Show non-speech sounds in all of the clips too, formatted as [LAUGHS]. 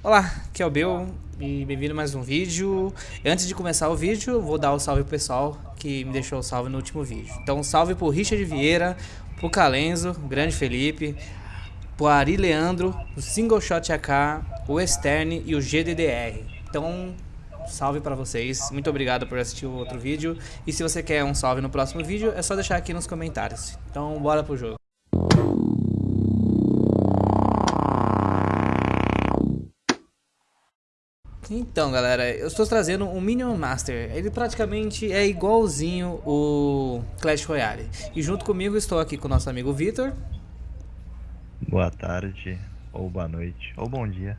Olá, aqui é o Bill e bem-vindo a mais um vídeo. Antes de começar o vídeo, vou dar o um salve pro pessoal que me deixou o salve no último vídeo. Então, salve pro Richard Vieira, pro Calenzo, o grande Felipe, pro Ari Leandro, o Single Shot AK, o Esterne e o GDDR. Então, salve para vocês. Muito obrigado por assistir o outro vídeo. E se você quer um salve no próximo vídeo, é só deixar aqui nos comentários. Então, bora pro jogo. Então, galera, eu estou trazendo um Minion Master. Ele praticamente é igualzinho o Clash Royale. E junto comigo estou aqui com o nosso amigo Vitor. Boa tarde, ou boa noite, ou bom dia.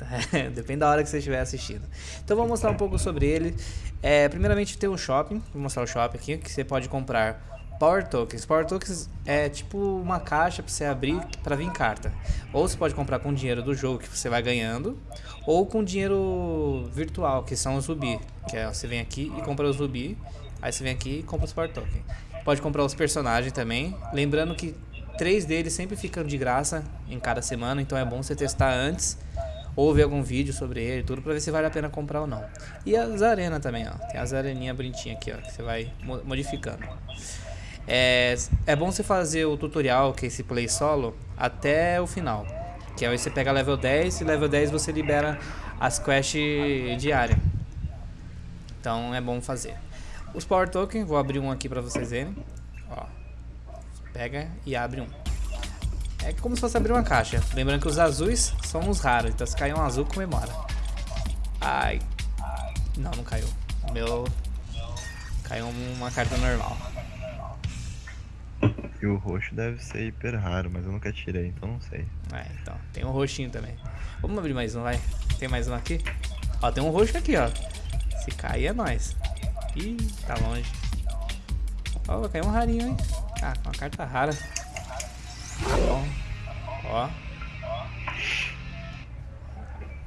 [LAUGHS] Depende da hora que você estiver assistindo. Então vou mostrar um pouco sobre ele. É, primeiramente tem o shopping, vou mostrar o shopping aqui, que você pode comprar Power Tokens. Power Tokens é tipo uma caixa para você abrir para vir carta. Ou você pode comprar com dinheiro do jogo que você vai ganhando, ou com dinheiro virtual, que são os Rubi. Que é você vem aqui e compra os Rubi, aí você vem aqui e compra os Power Tokens. Pode comprar os personagens também. Lembrando que três deles sempre ficam de graça em cada semana, então é bom você testar antes ou ver algum vídeo sobre ele, tudo para ver se vale a pena comprar ou não. E as arenas também, ó. Tem as areninhas bonitinhas aqui, ó, que você vai modificando. É, é bom você fazer o tutorial, que é esse play solo, até o final. Que aí você pega level 10 e level 10 você libera as quests diárias. Então é bom fazer. Os Power Token, vou abrir um aqui pra vocês verem. Ó, pega e abre um. É como se fosse abrir uma caixa. Lembrando que os azuis são os raros, então se cair um azul, comemora. Ai. Não, não caiu. O meu... Caiu uma carta normal. E o roxo deve ser hiper raro, mas eu nunca tirei, então não sei. É, então. Tem um roxinho também. Vamos abrir mais um, vai. Tem mais um aqui? Ó, tem um roxo aqui, ó. Se cair é nóis. Ih, tá longe. Ó, caiu um rarinho, hein? Ah, uma carta rara. Bom. Ó.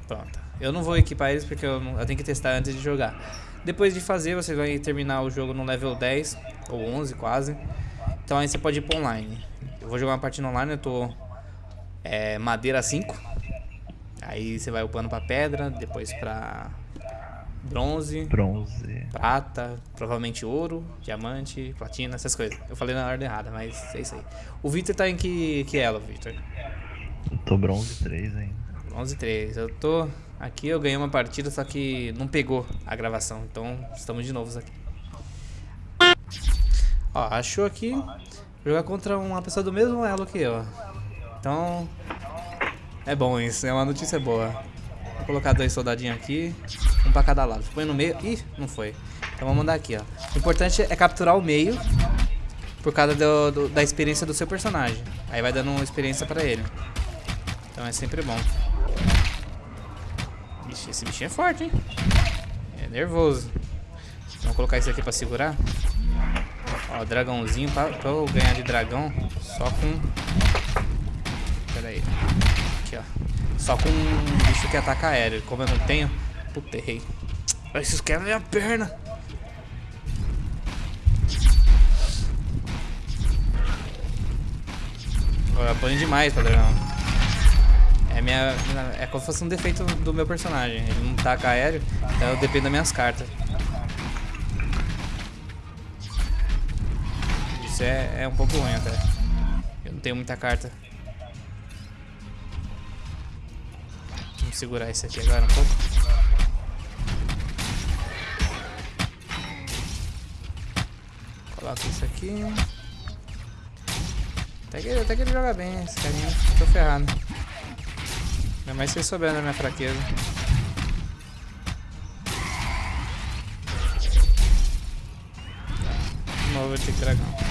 Pronto. Eu não vou equipar eles porque eu, não, eu tenho que testar antes de jogar. Depois de fazer, você vai terminar o jogo no level 10, ou 11 quase. Então aí você pode ir pro online. Eu vou jogar uma partida online, eu tô é, madeira 5. Aí você vai upando pra pedra, depois pra bronze, bronze, prata, provavelmente ouro, diamante, platina, essas coisas. Eu falei na ordem errada, mas é isso aí. O Victor tá em que, que elo, Victor? Eu tô bronze 3 ainda. Bronze 3. Eu tô... Aqui eu ganhei uma partida, só que não pegou a gravação. Então estamos de novo aqui. Ó, achou aqui jogar contra uma pessoa do mesmo elo que eu. Então, é bom isso, é uma notícia boa. Vou colocar dois soldadinhos aqui, um pra cada lado. Põe no meio. Ih, não foi. Então vamos mandar aqui, ó. O importante é capturar o meio por causa do, do, da experiência do seu personagem. Aí vai dando experiência pra ele. Então é sempre bom. Ixi, esse bichinho é forte, hein? É nervoso. Vamos colocar isso aqui pra segurar. Ó, dragãozinho, pra, pra eu ganhar de dragão, só com... Pera aí. Aqui, ó. Só com um bicho que ataca aéreo. Como eu não tenho... Puta, errei. Esses quebram minha perna. Eu apanho demais pra dragão. É minha... É como se fosse um defeito do meu personagem. Ele não taca aéreo, então eu dependo das minhas cartas. Isso é, é um pouco ruim até. Eu não tenho muita carta. Vamos segurar esse aqui agora um pouco. Coloca isso aqui. Até que, até que ele joga bem, esse carinha. Tô ferrado. Ainda mais se souber da minha fraqueza. De novo que dragão.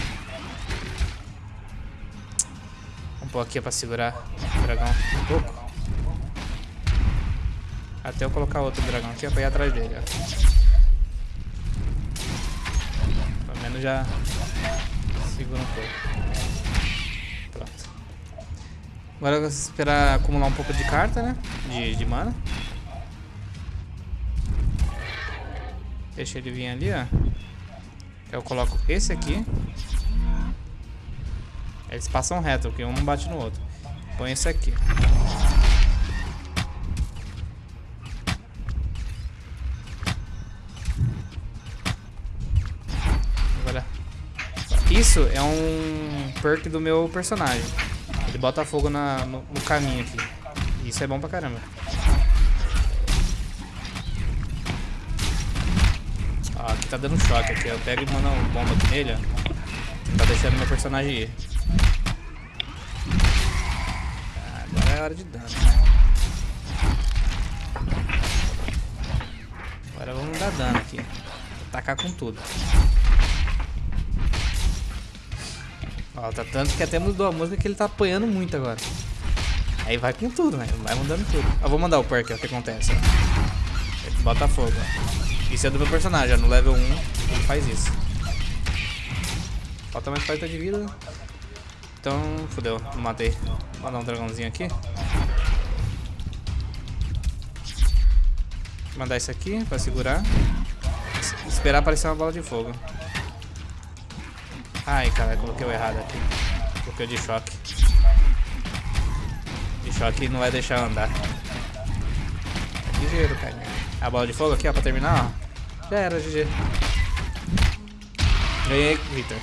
Pôr aqui pra segurar o dragão um pouco. Até eu colocar outro dragão aqui pra ir atrás dele, ó. Pelo menos já segura um pouco. Pronto. Agora eu vou esperar acumular um pouco de carta, né? De, de mana. Deixa ele vir ali, ó. Eu coloco esse aqui. Eles passam reto, porque um não bate no outro. Põe esse aqui. Agora. Isso é um perk do meu personagem. Ele bota fogo na, no, no caminho aqui. Isso é bom pra caramba. Ó, aqui tá dando choque aqui. Eu pego e mando uma bomba nele, ó. Tá pra deixar meu personagem ir. Agora é hora de dano. Agora vamos dar dano aqui. Atacar com tudo. Ó, tá tanto que até mudou a música que ele tá apanhando muito agora. Aí vai com tudo, né? Vai mudando tudo. Eu vou mandar o perk, ó, o que acontece, bota fogo, ó. Isso é do meu personagem, ó. No level 1 ele faz isso. Falta mais 40 de vida. Então, fodeu, matei. Vou mandar um dragãozinho aqui. Mandar isso aqui pra segurar. Es- Esperar aparecer uma bola de fogo. Ai, cara, coloquei o errado aqui. Coloquei o de choque. De choque não vai deixar andar. É ligeiro, cara. A bola de fogo aqui, ó, pra terminar, ó. Já era, GG. Ganhei, Victor.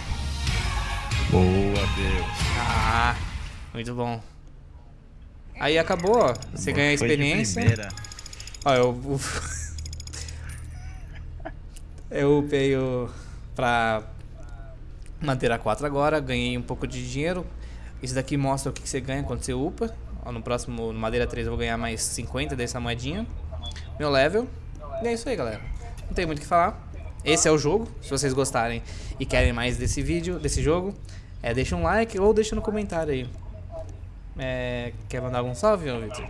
Boa, Deus. Ah, muito bom. Aí acabou, ó. Você ganha experiência. Ó, eu. [LAUGHS] eu upei o. pra manter a 4 agora. Ganhei um pouco de dinheiro. Isso daqui mostra o que que você ganha quando você upa. Ó, no próximo, no Madeira 3, eu vou ganhar mais 50 dessa moedinha. Meu level. E é isso aí, galera. Não tem muito o que falar. Esse é o jogo. Se vocês gostarem e querem mais desse vídeo, desse jogo, é, deixa um like ou deixa no comentário aí. É, quer mandar algum salve, Victor?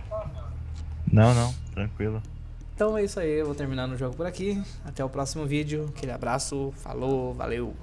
Não, não, tranquilo. Então é isso aí, eu vou terminando o jogo por aqui. Até o próximo vídeo. Aquele abraço, falou, valeu!